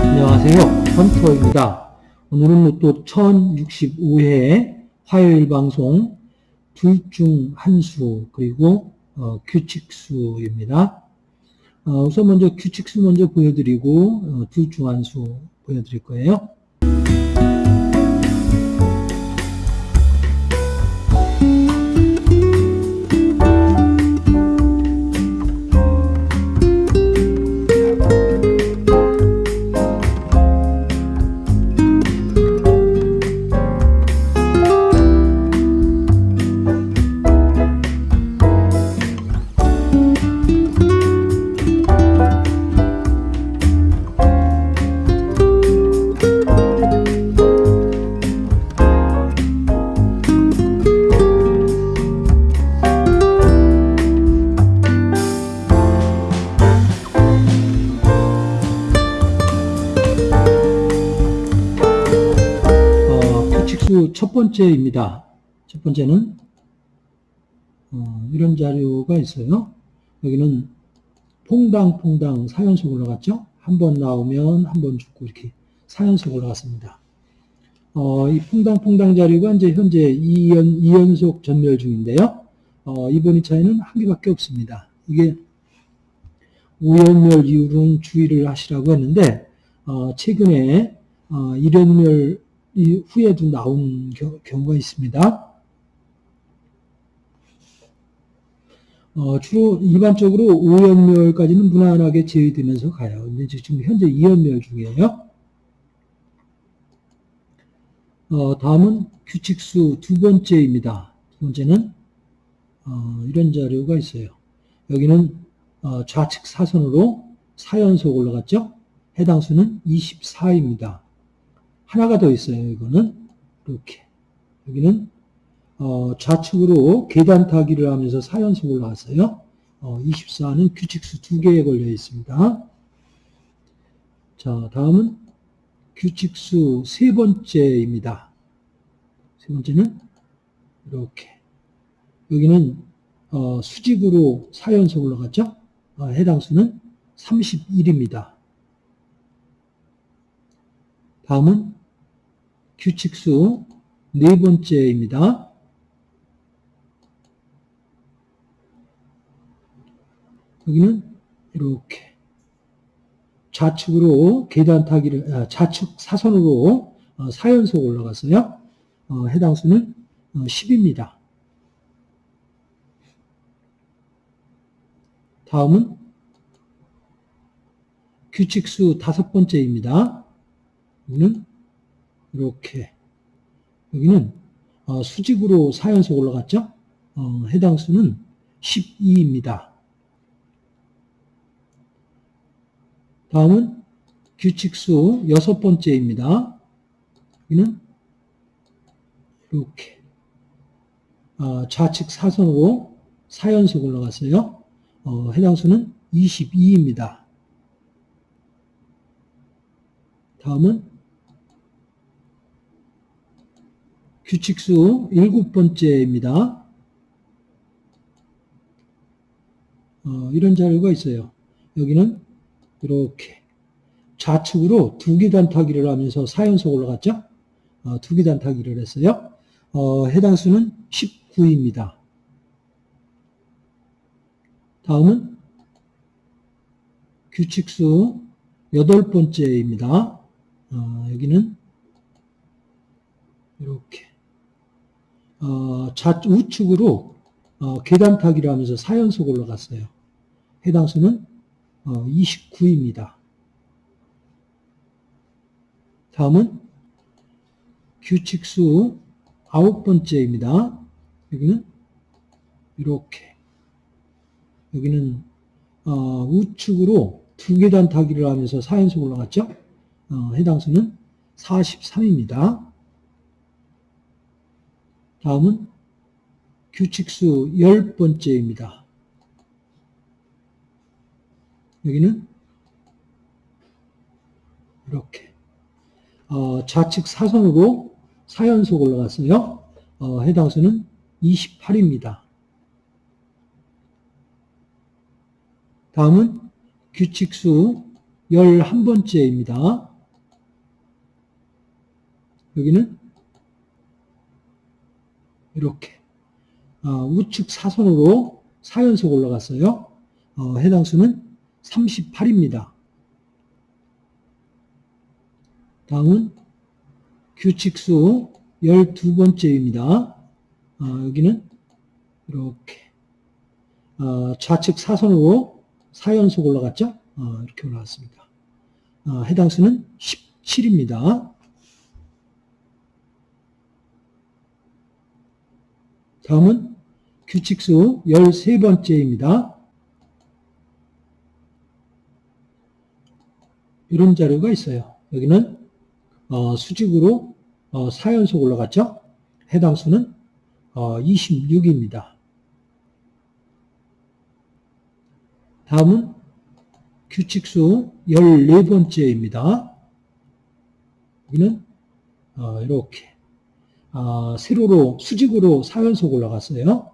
안녕하세요. 헌터입니다. 오늘은 또 1065회 화요일 방송 둘 중 한 수 그리고 어, 규칙수입니다. 어, 우선 먼저 규칙수 먼저 보여드리고 어, 둘중한수 보여드릴 거예요. 번째입니다. 첫 번째는 어, 이런 자료가 있어요. 여기는 퐁당퐁당 4연속 올라갔죠? 한 번 나오면 한 번 죽고 이렇게 4연속 올라갔습니다. 어, 이 퐁당퐁당 자료가 이제 현재 2연, 2연속 전멸 중인데요. 어, 이번 2차에는 한 개밖에 없습니다. 이게 5연멸 이후로는 주의를 하시라고 했는데, 어, 최근에 어, 1연멸 후에도 나온 겨- 경우가 있습니다. 어, 주로 일반적으로 5연멸까지는 무난하게 제외되면서 가요. 근데 지금 현재 2연멸 중이에요. 어, 다음은 규칙수 두 번째입니다. 두 번째는 어, 이런 자료가 있어요. 여기는 어, 좌측 사선으로 4연속 올라갔죠? 해당 수는 24입니다. 하나가 더 있어요. 이거는 이렇게 여기는 어, 좌측으로 계단 타기를 하면서 4연속 올라왔어요. 어, 24는 규칙수 두 개에 걸려 있습니다. 자, 다음은 규칙수 세 번째입니다. 세 번째는 이렇게 여기는 어, 수직으로 4연속 올라갔죠? 어, 해당 수는 31입니다. 다음은 규칙수 네 번째입니다. 여기는 이렇게 좌측으로 계단 타기를 아, 좌측 사선으로 어, 4연속 올라갔어요. 어, 해당 수는 어, 10입니다. 다음은 규칙수 다섯 번째입니다. 여기는 이렇게 여기는 어, 수직으로 4연속 올라갔죠? 어, 해당 수는 12입니다. 다음은 규칙수 여섯 번째입니다. 여기는 이렇게 어, 좌측 사선으로 4연속 올라갔어요. 어, 해당 수는 22입니다. 다음은 규칙수 일곱 번째입니다. 어, 이런 자료가 있어요. 여기는 이렇게 좌측으로 두 계단 타기를 하면서 4연속 올라갔죠? 어, 두 계단 타기를 했어요. 어, 해당 수는 19입니다. 다음은 규칙수 여덟 번째입니다. 어, 여기는 이렇게 어, 좌, 우측으로 어, 계단 타기를 하면서 4연속 올라갔어요. 해당 수는 어, 29입니다. 다음은 규칙수 아홉 번째입니다. 여기는 이렇게 여기는 어, 우측으로 두 계단 타기를 하면서 4연속 올라갔죠? 어, 해당 수는 43입니다. 다음은 규칙수 열 번째입니다. 여기는 이렇게. 어, 좌측 사선으로 4연속 올라갔어요. 어, 해당 수는 28입니다. 다음은 규칙수 11번째입니다. 여기는 이렇게 어, 우측 사선으로 4연속 올라갔어요. 어, 해당 수는 38입니다. 다음은 규칙수 12번째입니다. 어, 여기는 이렇게 어, 좌측 사선으로 4연속 올라갔죠? 어, 이렇게 올라갔습니다. 어, 해당 수는 17입니다. 다음은 규칙수 13번째입니다. 이런 자료가 있어요. 여기는 어, 수직으로 어, 4연속 올라갔죠? 해당 수는 어, 26입니다. 다음은 규칙수 14번째입니다. 여기는 어, 이렇게 아, 세로로 수직으로 4연속 올라갔어요.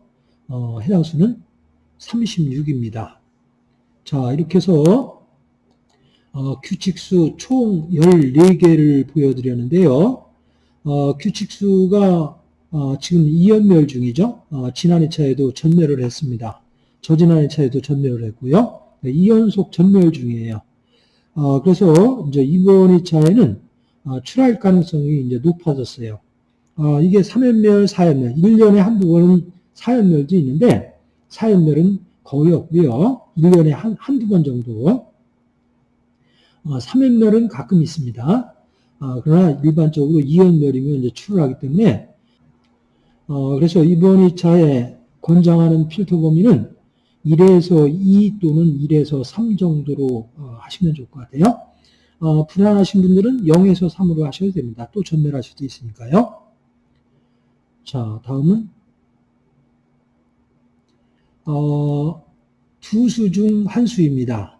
어, 해당 수는 36입니다. 자 이렇게 해서 어, 규칙수 총 14개를 보여드렸는데요. 어, 규칙수가 어, 지금 2연멸 중이죠. 어, 지난 2차에도 전멸을 했습니다. 저지난 2차에도 전멸을 했고요. 2연속 전멸 중이에요. 어, 그래서 이제 이번 2차에는 어, 출할 가능성이 이제 높아졌어요. 어, 이게 3연멸, 4연멸, 1년에 한두 번은 4연멸도 있는데 4연멸은 거의 없고요. 1년에 한, 한두 번 정도. 어, 3연멸은 가끔 있습니다. 어, 그러나 일반적으로 2연멸이면 이제 출하기 때문에 어, 그래서 이번 2차에 권장하는 필터 범위는 1에서 2 또는 1에서 3 정도로 어, 하시면 좋을 것 같아요. 어, 불안하신 분들은 0에서 3으로 하셔도 됩니다. 또 전멸할 수도 있으니까요. 자, 다음은 어, 두 수 중 한 수입니다.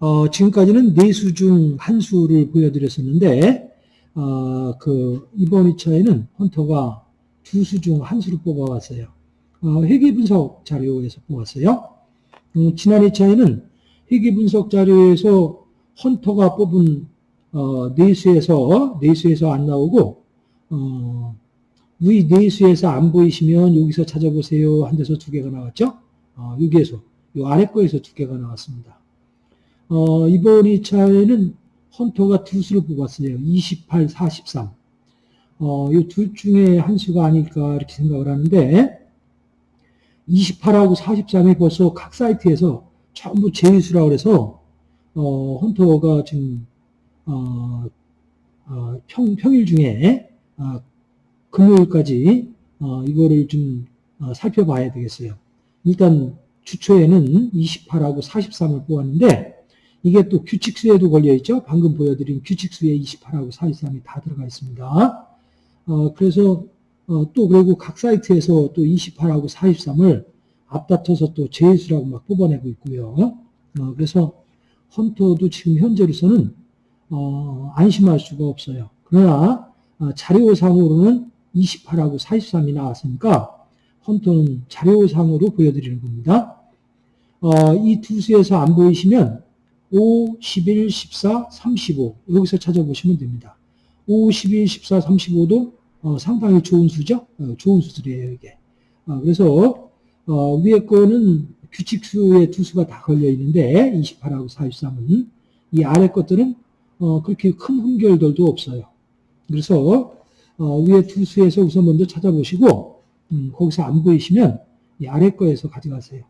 어, 지금까지는 네 수 중 한 수를 보여드렸었는데 어, 그 이번 2차에는 헌터가 두 수 중 한 수를 뽑아왔어요. 어, 회계 분석 자료에서 뽑았어요. 음, 지난 2차에는 회계 분석 자료에서 헌터가 뽑은 어, 네 수에서 네 수에서 안 나오고 어, 위 네수에서 안 보이시면 여기서 찾아보세요. 한 데서 두 개가 나왔죠? 어, 여기에서, 요 아래 거에서 두 개가 나왔습니다. 어, 이번 2차에는 헌터가 두 수를 뽑았어요. 28, 43. 어, 이 둘 중에 한 수가 아닐까 이렇게 생각을 하는데 28하고 43이 벌써 각 사이트에서 전부 제수라고 그래서 어, 헌터가 지금 어, 어, 평, 평일 중에 어, 금요일까지 어, 이거를 좀 어, 살펴봐야 되겠어요. 일단 주초에는 28하고 43을 뽑았는데 이게 또 규칙수에도 걸려있죠. 방금 보여드린 규칙수에 28하고 43이 다 들어가 있습니다. 어, 그래서 어, 또 그리고 각 사이트에서 또 28하고 43을 앞다퉈서 또 제수라고 막 뽑아내고 있고요. 어, 그래서 헌터도 지금 현재로서는 어, 안심할 수가 없어요. 그러나 어, 자료상으로는 28하고 43이 나왔으니까 헌터는 자료상으로 보여드리는 겁니다. 어, 이두 수에서 안 보이시면 5, 11, 14, 35 여기서 찾아보시면 됩니다. 5, 11, 14, 35도 어, 상당히 좋은 수죠. 어, 좋은 수들이에요 이게. 어, 그래서 어, 위에 거는 규칙수의 두 수가 다 걸려 있는데 28하고 43은 이 아래 것들은 어, 그렇게 큰 흠결들도 없어요. 그래서 어, 위에 두 수에서 우선 먼저 찾아보시고 음, 거기서 안 보이시면 이 아래 거에서 가져가세요.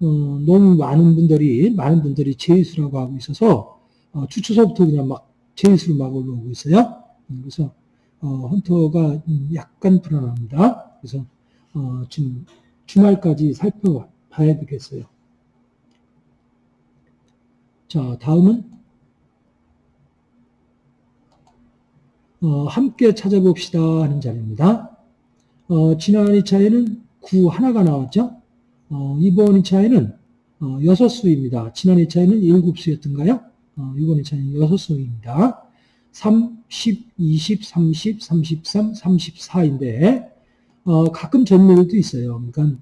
어, 너무 많은 분들이 많은 분들이 제수라고 하고 있어서 어, 주초서부터 그냥 막 제수로 막 올라오고 있어요. 음, 그래서 어, 헌터가 음, 약간 불안합니다. 그래서 어, 지금 주말까지 살펴봐야 되겠어요. 자, 다음은 어, 함께 찾아봅시다 하는 자리입니다. 어, 지난 2차에는 9 하나가 나왔죠. 어, 이번 2차에는 어, 6수입니다. 지난 2차에는 7수였던가요? 어, 이번 2차에는 6수입니다. 3, 10, 20, 30, 33, 34인데 어, 가끔 전멸도 있어요. 그러니까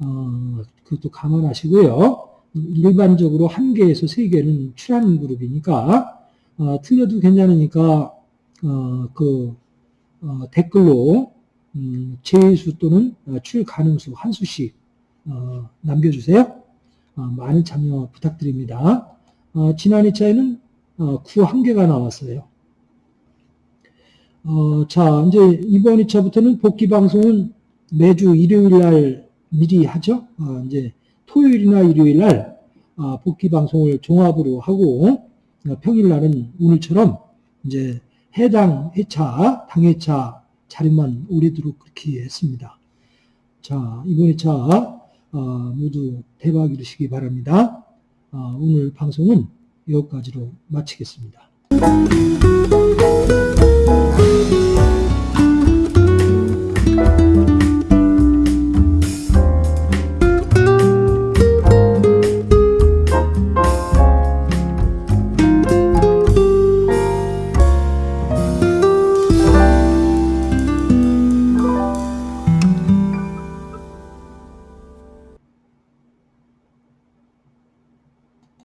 어, 그것도 감안하시고요. 일반적으로 한 개에서 세 개는 출하는 그룹이니까 어, 틀려도 괜찮으니까 어, 그 어, 댓글로 음, 제수 또는 어, 출 가능수 한 수씩 어, 남겨주세요. 어, 많은 참여 부탁드립니다. 어, 지난 2차에는 어, 구한 개가 나왔어요. 어, 자, 이제 이번 2차부터는 복귀 방송은 매주 일요일 날 미리 하죠. 어, 이제 토요일이나 일요일 날 어, 복귀 방송을 종합으로 하고 어, 평일 날은 오늘처럼 이제 해당 회차, 당회차 자료만 오래도록 그렇게 했습니다. 자, 이번 회차 어, 모두 대박 이루시기 바랍니다. 어, 오늘 방송은 여기까지로 마치겠습니다.